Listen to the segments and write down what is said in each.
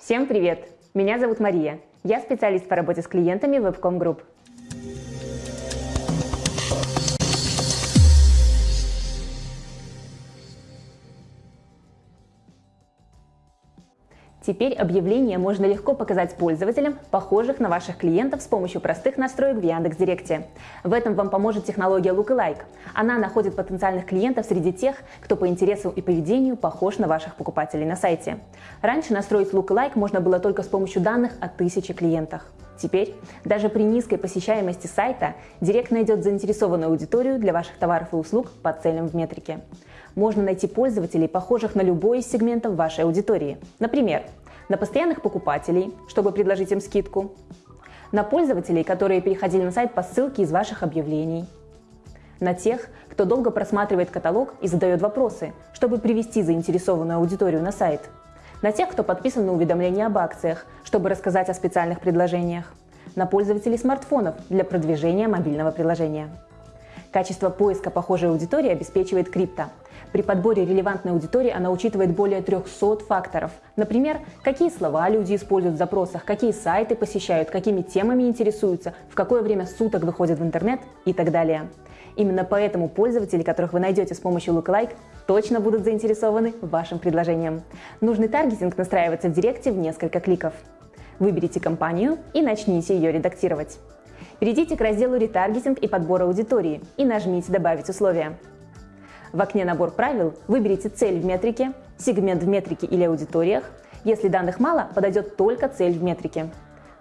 Всем привет! Меня зовут Мария. Я специалист по работе с клиентами Webcom Group. Теперь объявление можно легко показать пользователям, похожих на ваших клиентов с помощью простых настроек в Яндекс.Директе. В этом вам поможет технология Lookalike. Она находит потенциальных клиентов среди тех, кто по интересам и поведению похож на ваших покупателей на сайте. Раньше настроить Lookalike можно было только с помощью данных о тысяче клиентах. Теперь, даже при низкой посещаемости сайта, Директ найдет заинтересованную аудиторию для ваших товаров и услуг по целям в метрике. Можно найти пользователей, похожих на любой из сегментов вашей аудитории. Например, на постоянных покупателей, чтобы предложить им скидку, на пользователей, которые переходили на сайт по ссылке из ваших объявлений, на тех, кто долго просматривает каталог и задает вопросы, чтобы привести заинтересованную аудиторию на сайт, на тех, кто подписан на уведомления об акциях, чтобы рассказать о специальных предложениях, на пользователей смартфонов для продвижения мобильного приложения. Качество поиска похожей аудитории обеспечивает крипто. При подборе релевантной аудитории она учитывает более 300 факторов. Например, какие слова люди используют в запросах, какие сайты посещают, какими темами интересуются, в какое время суток выходят в интернет и так далее. Именно поэтому пользователи, которых вы найдете с помощью Lookalike, точно будут заинтересованы вашим предложением. Нужный таргетинг настраивается в Директе в несколько кликов. Выберите компанию и начните ее редактировать. Перейдите к разделу «Ретаргетинг и подбор аудитории» и нажмите «Добавить условия». В окне «Набор правил» выберите цель в метрике, сегмент в метрике или аудиториях. Если данных мало, подойдет только цель в метрике.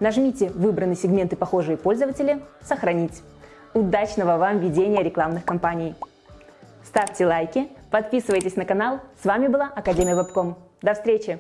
Нажмите «Выбраны сегменты похожие пользователи», «Сохранить». Удачного вам ведения рекламных кампаний! Ставьте лайки, подписывайтесь на канал. С вами была Академия Вебком. До встречи!